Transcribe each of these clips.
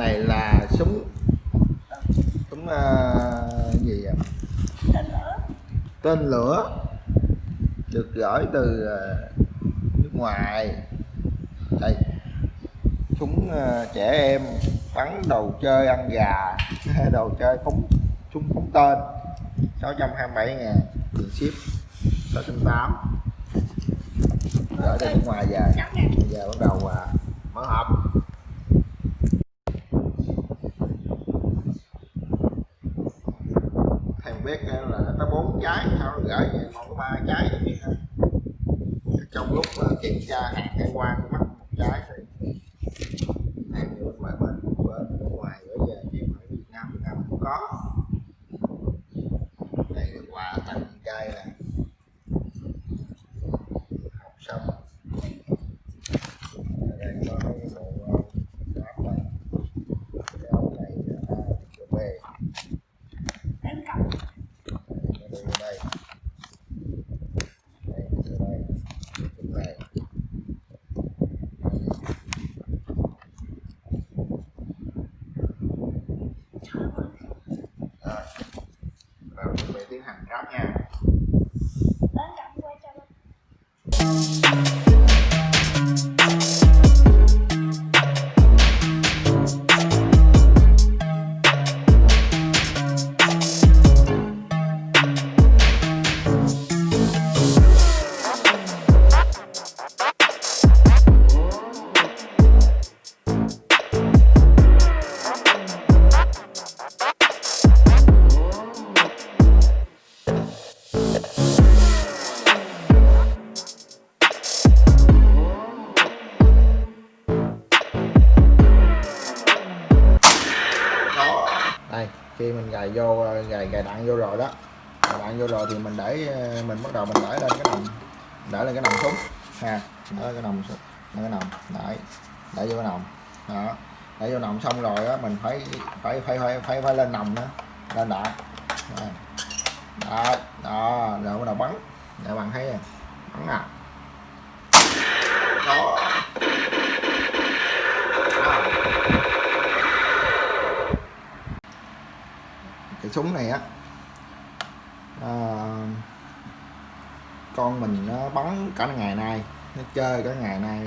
này là súng. Súng uh, gì vậy? tên lửa. Được gửi từ uh, nước ngoài. Đây. Súng uh, trẻ em bắn đồ chơi ăn gà. Đồ chơi phóng súng phóng tên. 627 ngàn. Tiền ship. 608 gửi từ nước ngoài về. Về giờ bắt đầu uh, mở hộp thầy biết là nó có bốn trái sau gửi về còn có ba trái vậy trong lúc uh, kiểm tra hàng hải quan mất một trái thì hàng nước ngoài bên bên nước ngoài gửi về ờ, chứ phải Việt Nam Việt Nam cũng có. Đây là quà tặng trai nè. Học xong đây có cái bộ ờ, áo này. Cái này là về đánh cặp nó đưa vô đây đây đưa đây chụp này rồi rồi chuẩn bị tiến hành ráp nha. Khi mình gài vô gài gài đạn vô rồi đó. Gài đạn vô rồi thì mình để mình bắt đầu mình để lên cái nòng để lên cái nòng súng ha. Để lên cái nòng súng lên cái nòng đấy. Để vô cái nòng đó. Để vô nòng xong rồi á mình phải phải phải phải phải, phải lên nòng nữa lên đạn. Đó. Đó, rồi bắt đầu bắn. Để bạn thấy bắn à Đó. Cái súng này á à, con mình nó bắn cả ngày nay nó chơi cả ngày nay.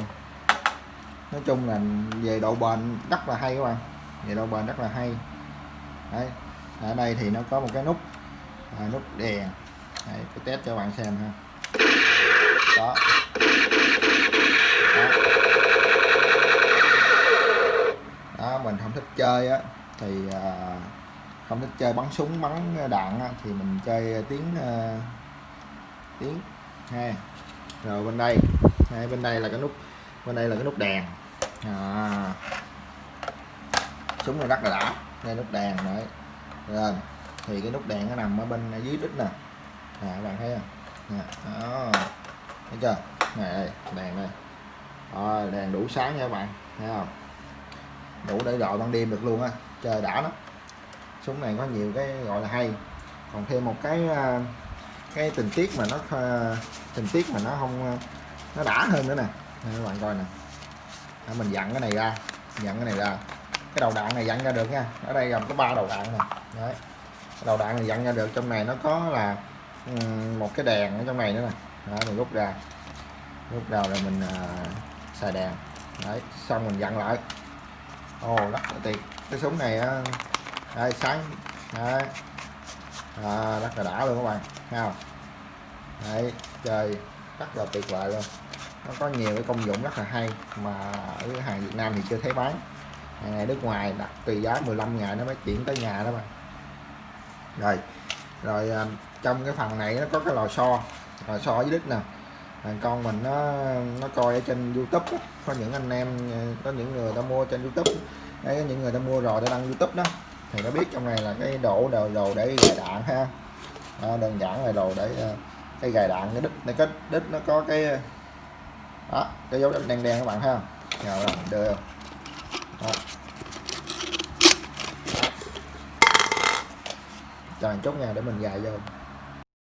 Nói chung là về độ bền rất là hay các bạn. Về độ bền rất là hay. Đấy ở đây thì nó có một cái nút à, nút đèn. Đấy, tôi test cho bạn xem ha. Đó. Đó, đó mình không thích chơi á thì à, không thích chơi bắn súng bắn đạn thì mình chơi ờ, tiếng ờ, tiếng ha rồi bên đây hai bên đây là cái nút bên đây là cái nút đèn. À. súng này rất là đã đây nút đèn đấy. Rồi thì cái nút đèn nó nằm ở bên dưới đít nè. Nè các bạn thấy không? Nè, đó. Thấy chưa? Này đây đèn đây. Rồi đèn đủ sáng nha các bạn thấy không? Đủ để gọi ban đêm được luôn á chơi đã lắm súng này có nhiều cái gọi là hay. Còn thêm một cái à, cái tình tiết mà nó à, tình tiết mà nó không à, nó đã hơn nữa nè. Các bạn coi nè. Đó, mình dặn cái này ra dặn cái này ra. Cái đầu đạn này dặn ra được nha. Ở đây gồm có ba đầu đạn nè. Đấy. Cái đầu đạn này dặn ra được trong này nó có là một cái đèn ở trong này nữa nè. Đó mình rút ra. Rút ra rồi mình à, xài đèn. Đấy xong mình dặn lại. Ồ rất là tuyệt cái súng này đây sáng đấy. À, rất là đã luôn các bạn. Thấy không đấy chơi. Rất là tuyệt vời luôn. Nó có nhiều cái công dụng rất là hay mà ở hàng Việt Nam thì chưa thấy bán. Hàng này nước ngoài đặt tùy giá 15 ngày nó mới chuyển tới nhà đó bạn. rồi. Rồi à, trong cái phần này nó có cái lò xo. Lò xo với đít nè. Thằng con mình nó nó coi ở trên YouTube có những anh em ờ, có những người ta mua trên YouTube. Đấy những người ta mua rồi để đăng YouTube đó thì nó biết trong này là cái đổ đồ đồ để gài đạn ha. À, đơn giản là đồ để ờ, cái gài đạn cái đít này cái đít nó có cái đó cái dấu đen đen các bạn ha. Không là đưa đó. chờ một chút nha để mình gài vô.